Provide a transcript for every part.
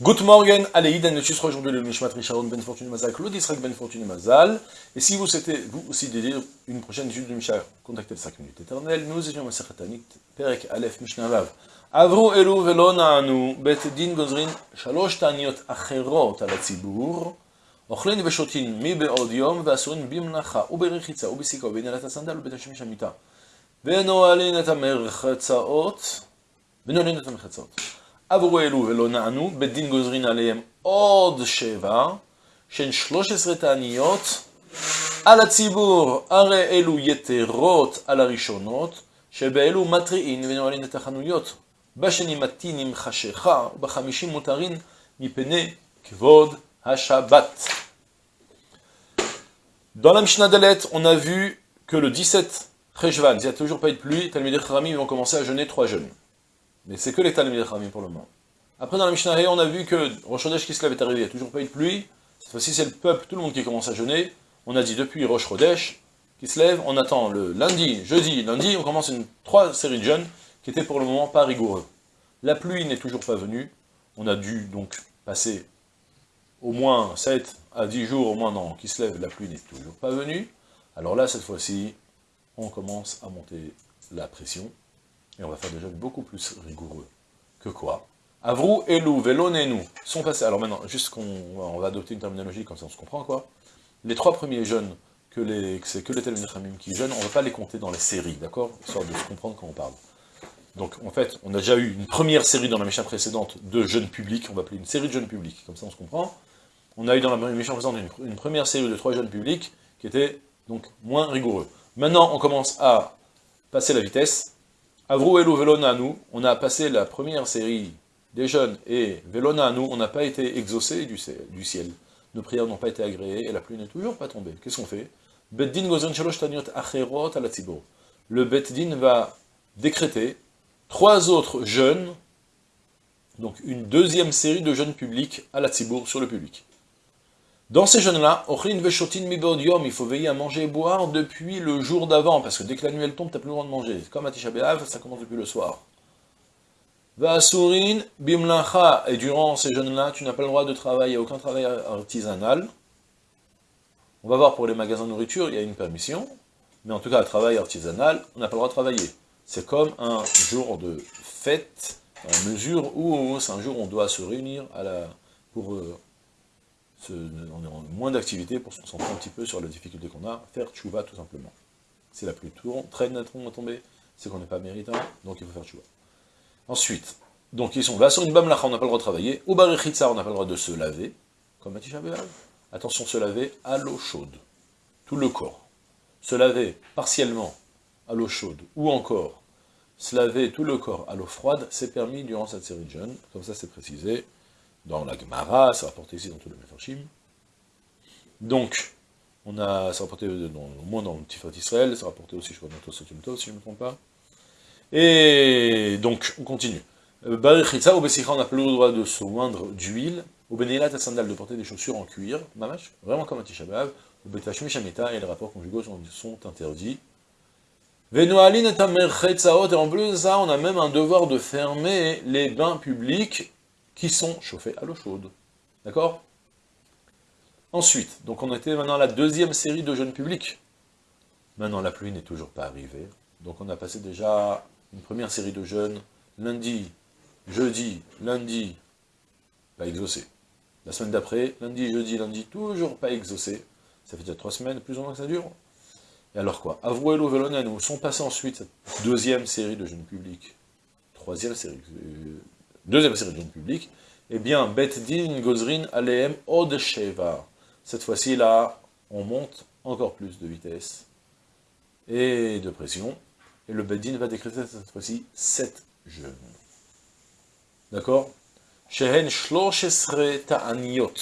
Good morning, allez, le chiffre aujourd'hui le Mishmat Risharon Ben Fortune Mazal, Claude Israël Ben Fortune Mazal. Et si vous souhaitez, vous aussi, dédier une prochaine étude de Mishnah, contactez le 5 minutes éternelles. Nous étions Masechet Tanit, Perek Aleph Mishnah Vav. עברו אלו ולא נענו, בית דין גוזרין שלוש תעניות אחרות על הציבור, אוכלים ושותים מבעוד יום, ואסורים במלאכה וברחיצה ובסיכה ובנעלת הסנדל ובית השמש המיטה. ונועלים את המרחצאות, ונועלים את המרחצאות. עברו אלו ולא נענו, בית דין גוזרין עליהם עוד שבע, שהן שלוש עשרה תעניות על הציבור, הרי אלו יתרות על הראשונות, שבאלו מתריעין ונועלים את החנויות. בשני מתינים חשיכה, ובחמישים מותרין מפני כבוד השבת. Dans la Mishnah Dalet, on a vu que le 17 Cheshvan, il n'y a toujours pas eu de pluie, Talmudé Kharamim vont commencer à jeûner trois jeûnes. Mais c'est que les Talmudé Kharamim pour le moment. Après, dans la Mishnah on a vu que Rosh Chodesh Kislev est arrivé, il n'y a toujours pas eu de pluie. Cette fois-ci, c'est le peuple, tout le monde qui commence à jeûner. On a dit depuis Rosh Chodesh Kislev, on attend le lundi, jeudi, lundi, on commence une trois séries de jeûnes qui étaient pour le moment pas rigoureux. La pluie n'est toujours pas venue. On a dû donc passer au moins 7 à 10 jours, au moins non, qui se lève, la pluie n'est toujours pas venue. Alors là, cette fois-ci, on commence à monter la pression, et on va faire des jeunes beaucoup plus rigoureux. Que quoi Avrou, Elou, nous sont passés. Alors maintenant, juste qu'on on va adopter une terminologie, comme ça on se comprend quoi. Les trois premiers jeunes, que les, c'est que les Talmud qui jeûnent, on ne va pas les compter dans les séries, d'accord? Histoire de se comprendre quand on parle. Donc en fait, on a déjà eu une première série dans la mécha précédente de jeunes publics, on va appeler une série de jeunes publics, comme ça on se comprend. On a eu dans la mécha précédente une, première série de trois jeunes publics qui était donc moins rigoureux. Maintenant, on commence à passer la vitesse. Avrou Elo Velona nous, on a passé la première série des jeunes, et Velona nous, on n'a pas été exaucé du ciel. Nos prières n'ont pas été agréées, et la pluie n'est toujours pas tombée. Qu'est-ce qu'on fait? Le Beddin va décréter trois autres jeunes, donc une deuxième série de jeunes publics à la Tzibour, sur le public. Dans ces jeunes-là, il faut veiller à manger et boire depuis le jour d'avant, parce que dès que la nuit elle tombe, tu n'as plus le droit de manger. Comme à Tisha ça commence depuis le soir. Et durant ces jeunes-là, tu n'as pas le droit de travailler, aucun travail artisanal. On va voir pour les magasins de nourriture, il y a une permission, mais en tout cas, le travail artisanal, on n'a pas le droit de travailler c'est comme un jour de fête, en mesure où c'est un jour où on doit se réunir à la, pour on est moins d'activité pour se concentrer un petit peu sur la difficulté qu'on a, faire tchouva tout simplement. C'est la pluie très nettement tombée, c'est qu'on n'est pas méritant, donc il faut faire tchouva. Ensuite, donc ils sont là sur une bamlacha, on n'a pas le droit de travailler, ou barichitza, on n'a pas le droit de se laver, comme Matisha Attention, se laver à l'eau chaude, tout le corps. Se laver partiellement à l'eau chaude, ou encore se laver tout le corps à l'eau froide, c'est permis durant cette série de jeûnes, comme ça c'est précisé dans la Gemara, c'est rapporté ici dans tout le Mefarshim. Donc, on a, c'est rapporté dans, au moins dans le Tifat Israël, c'est rapporté aussi, je crois, dans Tosotumto, si je ne me trompe pas. Et donc, on continue. Euh, Barichitza, au Bessicha, on n'a plus le droit de se oindre d'huile, au Benélat à sandal de porter des chaussures en cuir, mamash, vraiment comme un Tisha au Betashmi Shamita, et les rapports conjugaux sont, interdits, et en plus de ça, on a même un devoir de fermer les bains publics qui sont chauffés à l'eau chaude. D'accord? Ensuite, donc on était maintenant à la deuxième série de jeunes publics. Maintenant, la pluie n'est toujours pas arrivée. Donc on a passé déjà une première série de jeunes, lundi, jeudi, lundi, pas exaucé. La semaine d'après, lundi, jeudi, lundi, toujours pas exaucé. Ça fait déjà trois semaines, plus ou moins que ça dure. Et alors quoi? Avruelo nous sont passés ensuite cette deuxième série de jeunes publics, troisième série, euh, deuxième série de jeunes publics, eh bien, Bet Din Gozrin Aleem Od Sheva. Cette fois-ci, là, on monte encore plus de vitesse et de pression, et le Beddin va décréter cette fois-ci sept jeunes. D'accord? Shehen Shloshesre Ta'aniot,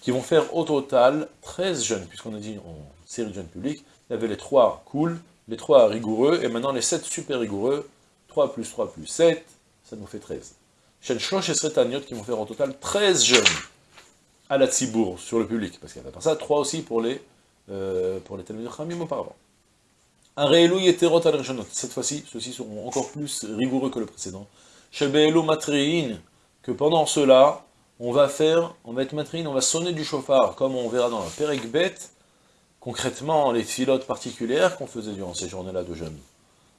qui vont faire au total 13 jeunes, puisqu'on a dit en série de jeunes publics, il y avait les trois cool, les trois rigoureux, et maintenant les sept super rigoureux, 3 plus 3 plus 7, ça nous fait 13. Shlosh et Sretaniot qui vont faire en total 13 jeunes à la Tzibour, sur le public, parce qu'il y avait pas ça, 3 aussi pour les, euh, pour les Khamim auparavant. Areelu Yeterot al cette fois-ci, ceux-ci seront encore plus rigoureux que le précédent. Shebeelu Matrein, que pendant cela, on va faire, on va être matrine, on va sonner du chauffard, comme on verra dans la Perek concrètement les filotes particulières qu'on faisait durant ces journées-là de jeûne.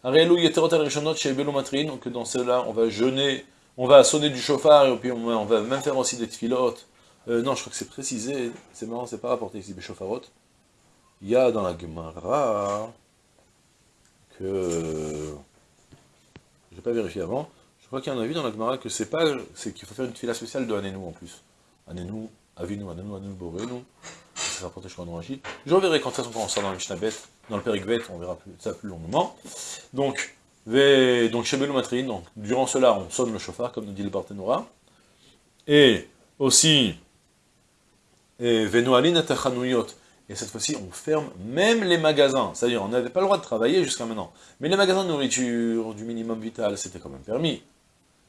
que dans cela on va jeûner, on va sonner du chauffard, et puis on va même faire aussi des filotes. Euh, non, je crois que c'est précisé, c'est marrant, c'est pas rapporté ici, des chauffarot. Il y a dans la Gemara que... J'ai pas vérifié avant, je crois qu'il y en a vu dans la Gemara que c'est pas, c'est qu'il faut faire une fila spéciale de Anenou en plus. Anenou, Avinu, Anenou, Anenou, Borenu. Ça rapporté, je crois, dans Rachid. Je reverrai quand ça sera dans le Mishnabet, dans le Perikvet, on verra ça plus longuement. Donc, donc Shebelu Matrin, donc durant cela, on sonne le chauffard, comme nous dit le Barthénora. Et aussi, et. Et cette fois-ci, on ferme même les magasins. C'est-à-dire, on n'avait pas le droit de travailler jusqu'à maintenant. Mais les magasins de nourriture, du minimum vital, c'était quand même permis.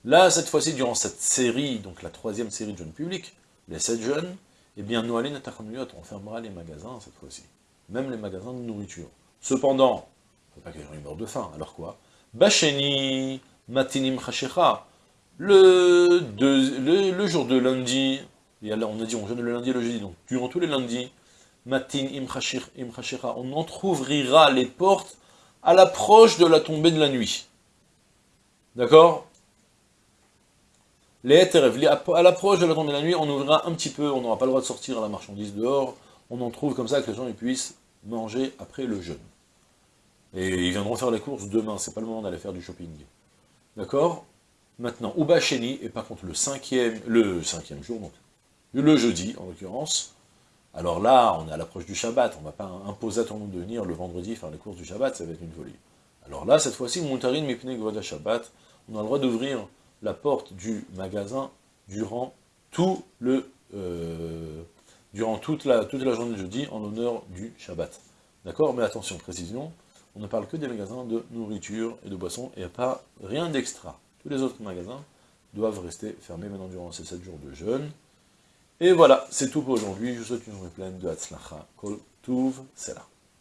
Là, cette fois-ci, durant cette série, donc la troisième série de jeunes publics, les sept jeunes, eh bien, nous allons on fermera les magasins cette fois-ci. Même les magasins de nourriture. Cependant, il ne faut pas que les gens meurent de faim. Alors quoi? Bacheni, matinim chachecha. Le, le, jour de lundi, on a dit on jeûne le lundi et le jeudi, donc durant tous les lundis, matin im on entrouvrira les portes à l'approche de la tombée de la nuit. D'accord? Les à l'approche de la tombée de la nuit, on ouvrira un petit peu, on n'aura pas le droit de sortir la marchandise dehors, on en trouve comme ça que les gens puissent manger après le jeûne. Et ils viendront faire les courses demain, c'est pas le moment d'aller faire du shopping. D'accord? Maintenant, Uba Sheni, et par contre le cinquième, le cinquième jour, le jeudi en l'occurrence, alors là, on est à l'approche du Shabbat, on ne va pas imposer à tout le monde de venir le vendredi faire les courses du Shabbat, ça va être une folie. Alors là, cette fois-ci, Montarin Mipne Gvoda Shabbat, on a le droit d'ouvrir la porte du magasin durant tout le euh, durant toute la, toute la journée de jeudi en l'honneur du Shabbat. D'accord? Mais attention, précision, on ne parle que des magasins de nourriture et de boissons, et pas rien d'extra. Tous les autres magasins doivent rester fermés maintenant durant ces 7 jours de jeûne. Et voilà, c'est tout pour aujourd'hui. Je vous souhaite une journée pleine de Hatzlacha. Kol Tuv, c'est.